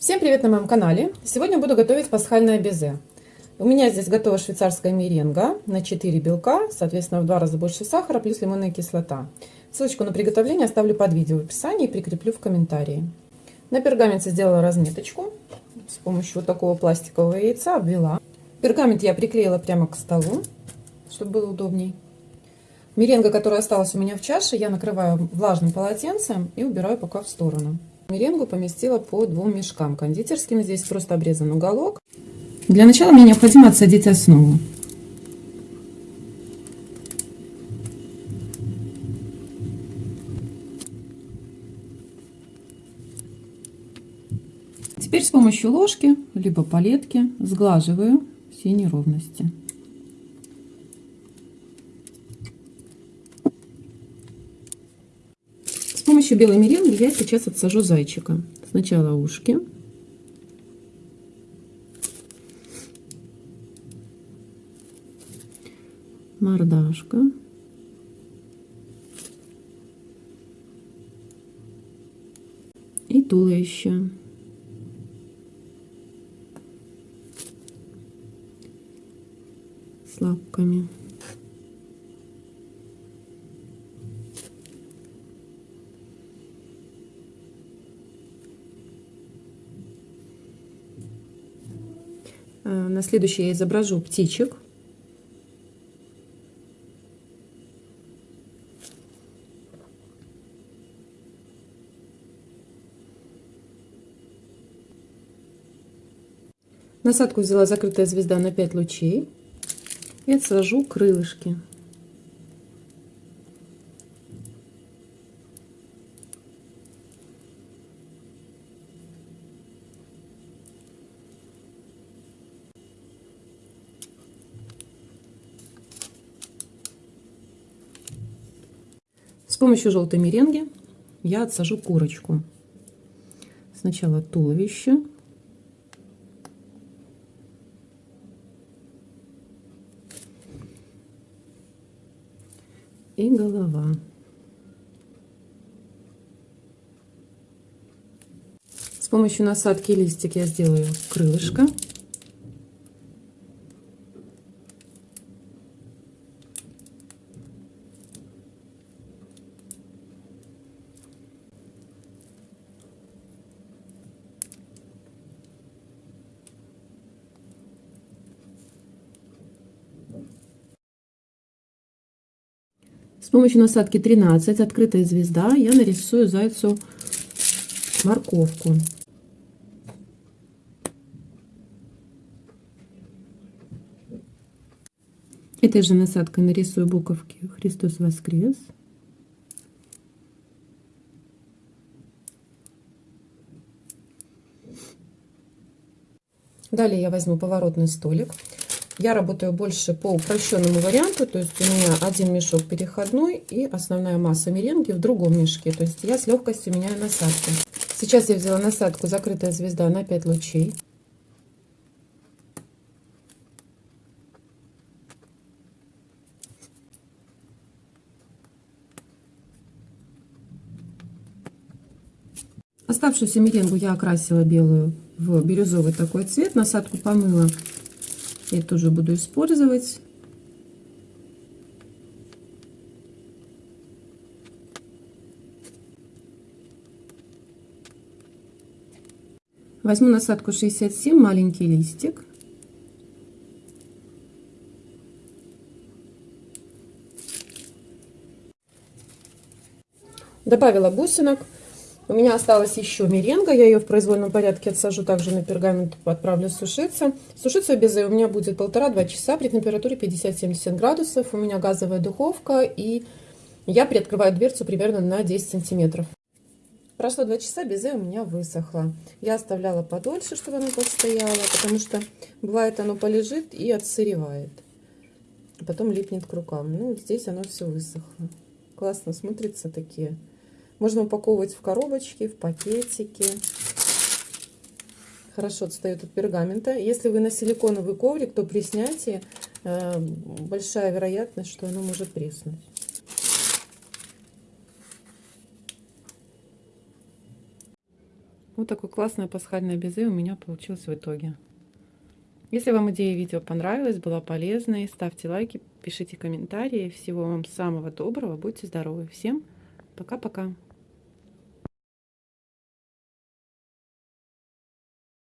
Всем привет на моем канале! Сегодня буду готовить пасхальное безе. У меня здесь готова швейцарская меренга на 4 белка, соответственно в два раза больше сахара, плюс лимонная кислота. Ссылочку на приготовление оставлю под видео в описании и прикреплю в комментарии. На пергаменте сделала разметочку с помощью вот такого пластикового яйца, обвела. Пергамент я приклеила прямо к столу, чтобы было удобней. Меренга, которая осталась у меня в чаше, я накрываю влажным полотенцем и убираю пока в сторону. Меренгу поместила по двум мешкам кондитерским. Здесь просто обрезан уголок. Для начала мне необходимо отсадить основу. Теперь с помощью ложки, либо палетки сглаживаю все неровности. Помощью белой меренги я сейчас отсажу зайчика. Сначала ушки. Мордашка. И туловище. С лапками. На следующий я изображу птичек. Насадку взяла закрытая звезда на 5 лучей и отсажу крылышки. Помощью желтой меренги я отсажу курочку. Сначала туловище. И голова. С помощью насадки листик я сделаю крылышко. С помощью насадки 13, открытая звезда, я нарисую зайцу морковку. Этой же насадкой нарисую буковки «Христос воскрес». Далее я возьму поворотный столик. Я работаю больше по упрощенному варианту, то есть у меня один мешок переходной и основная масса меренги в другом мешке. То есть я с легкостью меняю насадки. Сейчас я взяла насадку «Закрытая звезда» на 5 лучей. Оставшуюся меренгу я окрасила белую в бирюзовый такой цвет. Насадку помыла я тоже буду использовать. Возьму насадку 67, маленький листик. Добавила бусинок. У меня осталась еще меренга, я ее в произвольном порядке отсажу также на пергамент, отправлю сушиться. Сушиться без у меня будет полтора-два часа при температуре 50-70 градусов. У меня газовая духовка и я приоткрываю дверцу примерно на 10 сантиметров. Прошло два часа, безе у меня высохло. Я оставляла подольше, чтобы оно постояло, потому что бывает оно полежит и отсыревает. Потом липнет к рукам. Ну, здесь оно все высохло. Классно смотрится такие можно упаковывать в коробочки, в пакетики. Хорошо отстает от пергамента. Если вы на силиконовый коврик, то при снятии э, большая вероятность, что оно может треснуть. Вот такое классное пасхальное безе у меня получилось в итоге. Если вам идея видео понравилась, была полезной, ставьте лайки, пишите комментарии. Всего вам самого доброго, будьте здоровы. Всем пока-пока.